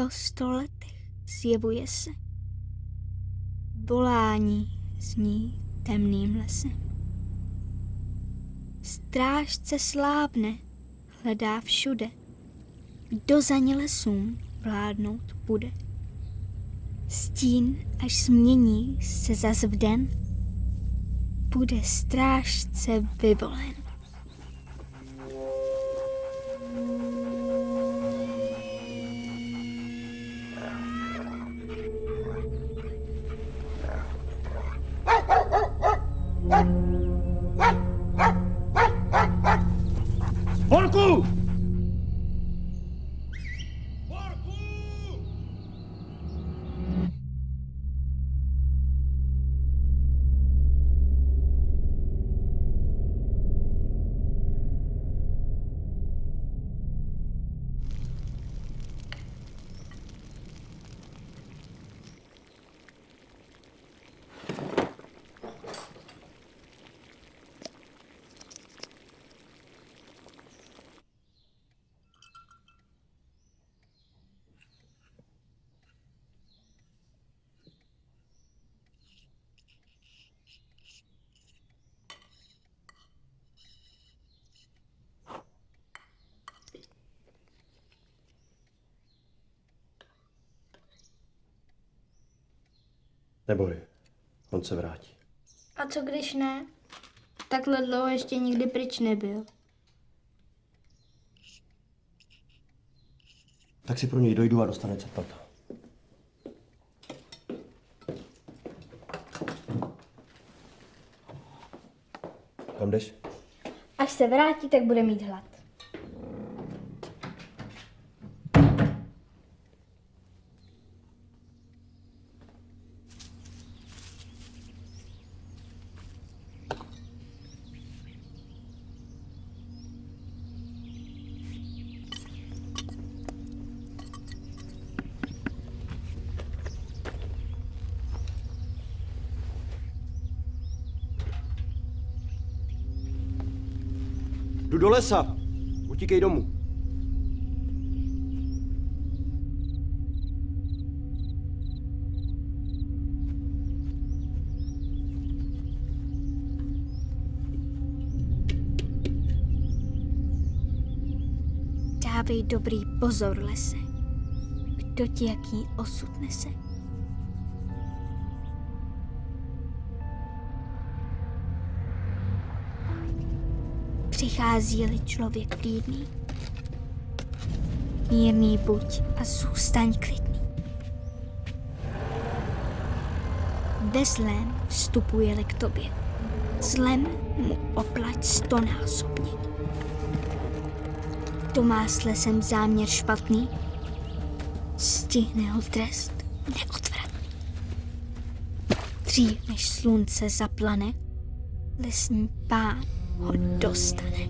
Po sto letech zjevuje se. Volání zní temným lesem. Strážce slávne, hledá všude, kdo za ně lesům vládnout bude. Stín, až změní se zas v den, bude strážce vyvolen. Neboj, on se vrátí. A co když ne? Takhle dlouho ještě nikdy pryč nebyl. Tak si pro něj dojdu a dostane cepat. Kam jdeš? Až se vrátí, tak bude mít hlad. Lesa. Utíkej domů. Dávej dobrý pozor, lese. Kdo ti jaký osud nese? Přichází-li člověk klidný, mírný buď a zůstaň klidný. Ve zlém vstupuje-li k tobě, zlem mu oplať stonásobně. Kdo má s lesem záměr špatný, stihne ho trest neodvratný. Dřív než slunce zaplane, lesní pán ho dostane.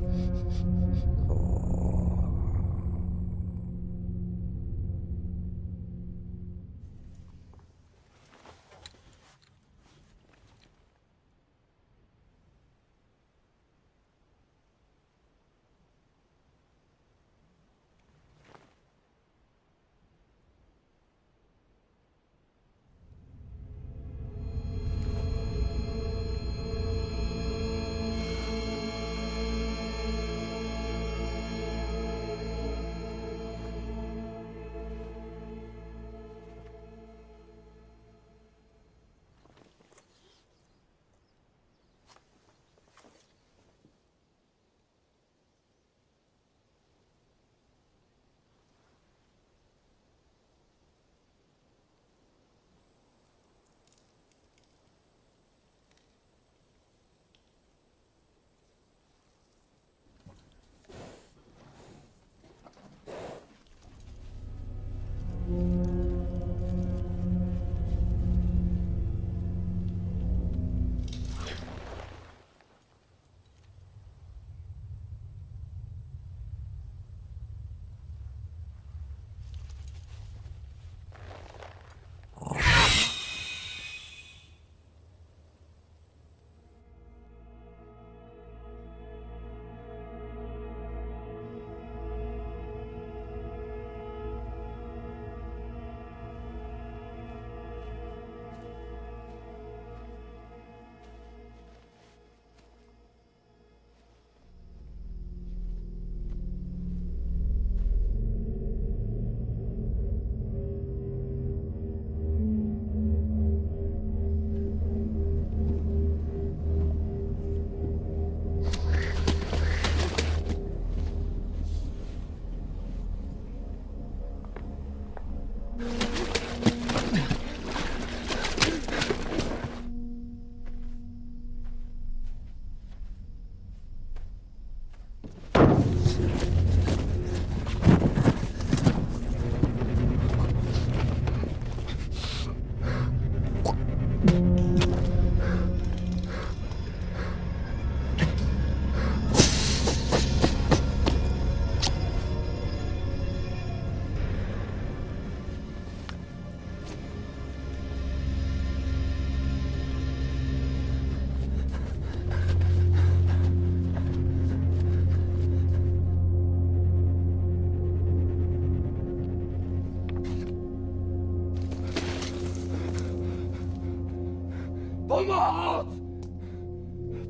Pomoc!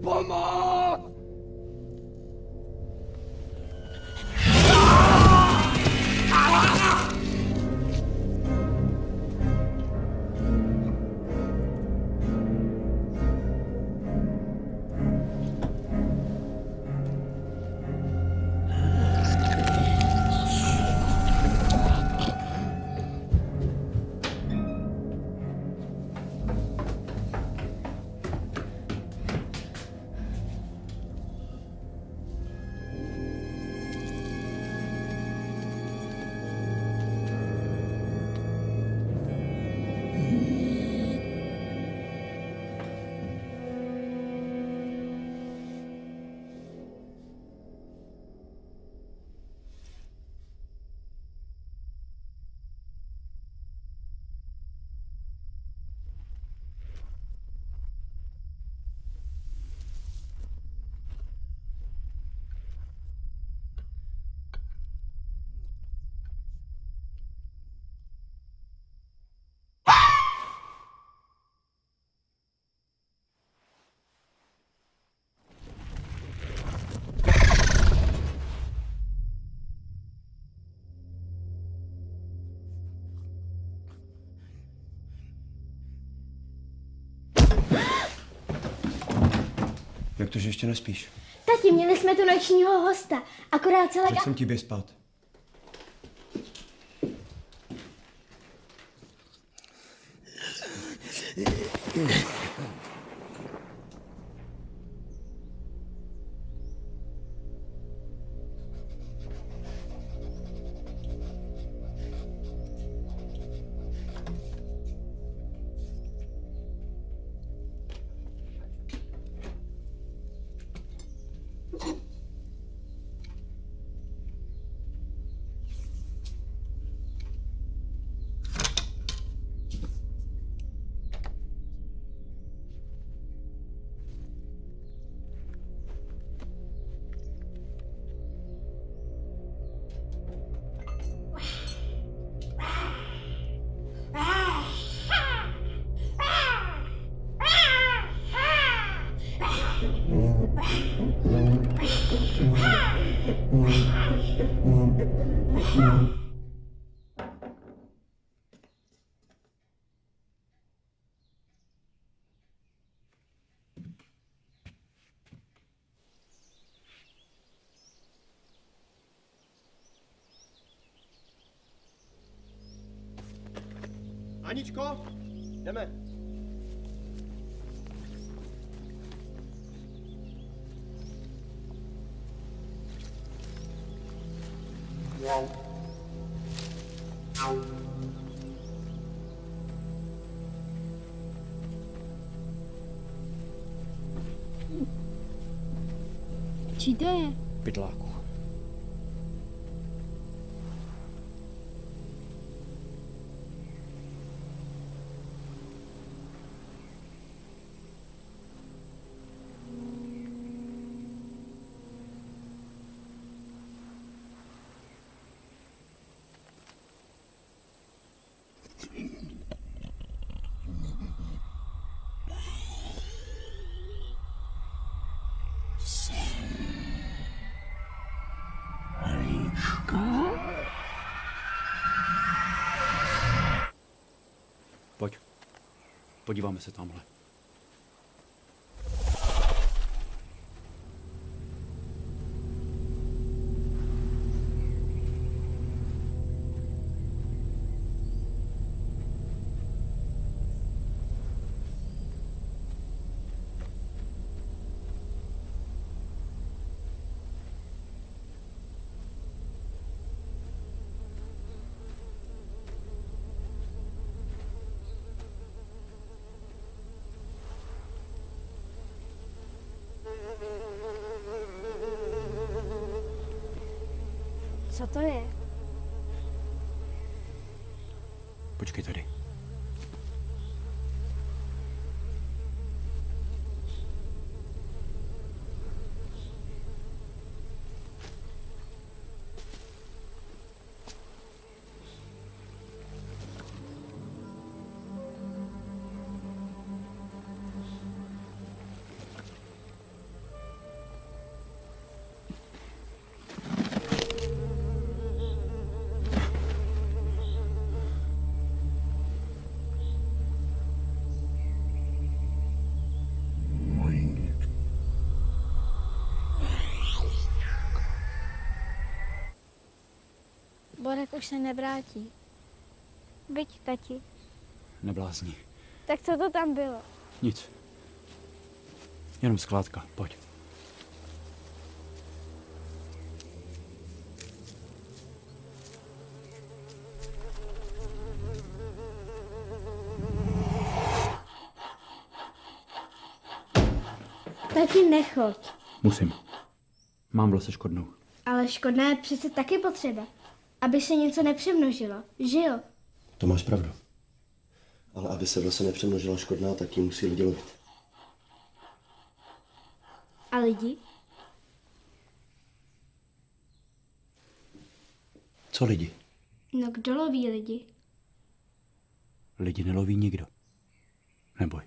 Pomoc! Jak to, že ještě nespíš? Tati, měli jsme tu nočního hosta. Akorát celé... Tak jsem ti běž spát. Aničko, jdeme. Čí Podíváme se tamhle. Co to je? Počkej tady. Borek už se nevrátí. Byť, tati. Neblázni. Tak co to tam bylo? Nic. Jenom skládka. Pojď. Tati, nechoď. Musím. Mám v lese škodnou. Ale škodná je přece taky potřeba. Aby se něco nepřemnožilo, že jo? To máš pravdu. Ale aby se v lese nepřemnožila škodná, tak ji musí lidi lovit. A lidi? Co lidi? No kdo loví lidi? Lidi neloví nikdo. Neboj.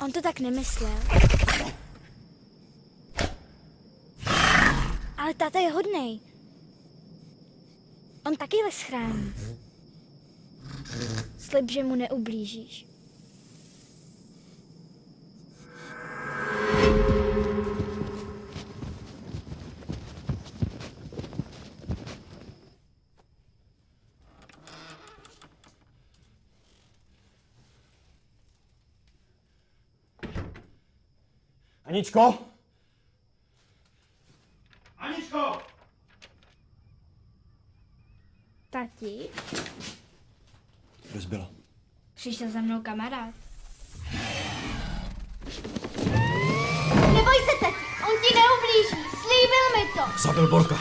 On to tak nemyslel. Ale táta je hodnej. On taky les chrání. Slib, že mu neublížíš. Aničko? Aničko! Tati, Rozbila. přišel za mnou kamarád. Neboj se, tati, on ti neublíží, slíbil mi to. Zabil Borka.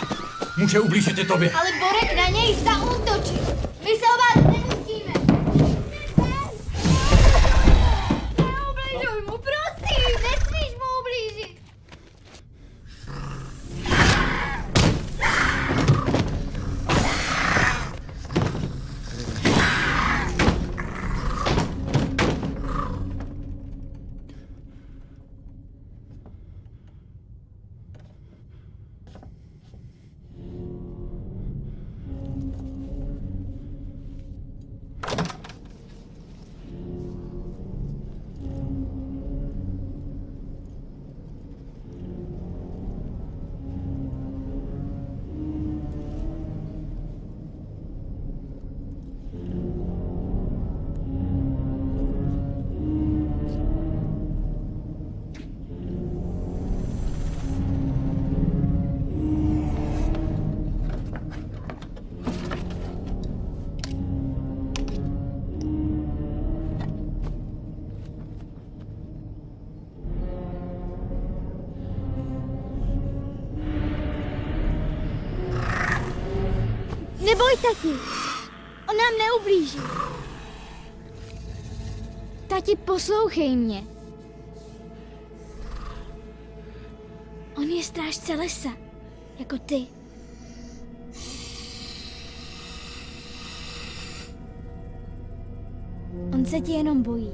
Může ublížit i tobě. Ale Borek na něj zaútočil. Neboj, tati. On nám neublíží. Tati, poslouchej mě. On je strážce lesa, jako ty. On se ti jenom bojí.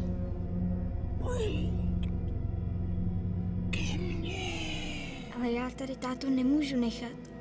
Ale já tady tátu nemůžu nechat.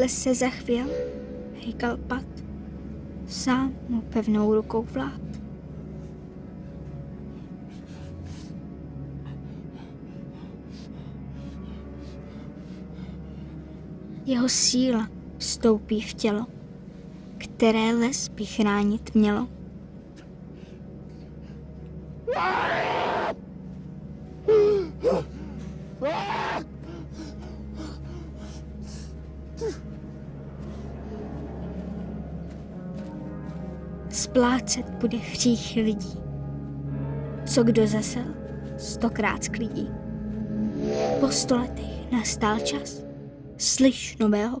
Les se zachvěl, hejkal pat. Sám mu pevnou rukou vlád. Jeho síla vstoupí v tělo, které les by chránit mělo. Splácet bude hřích lidí. Co kdo zasel, stokrát sklidí. Po sto letech nastal čas, slyš nového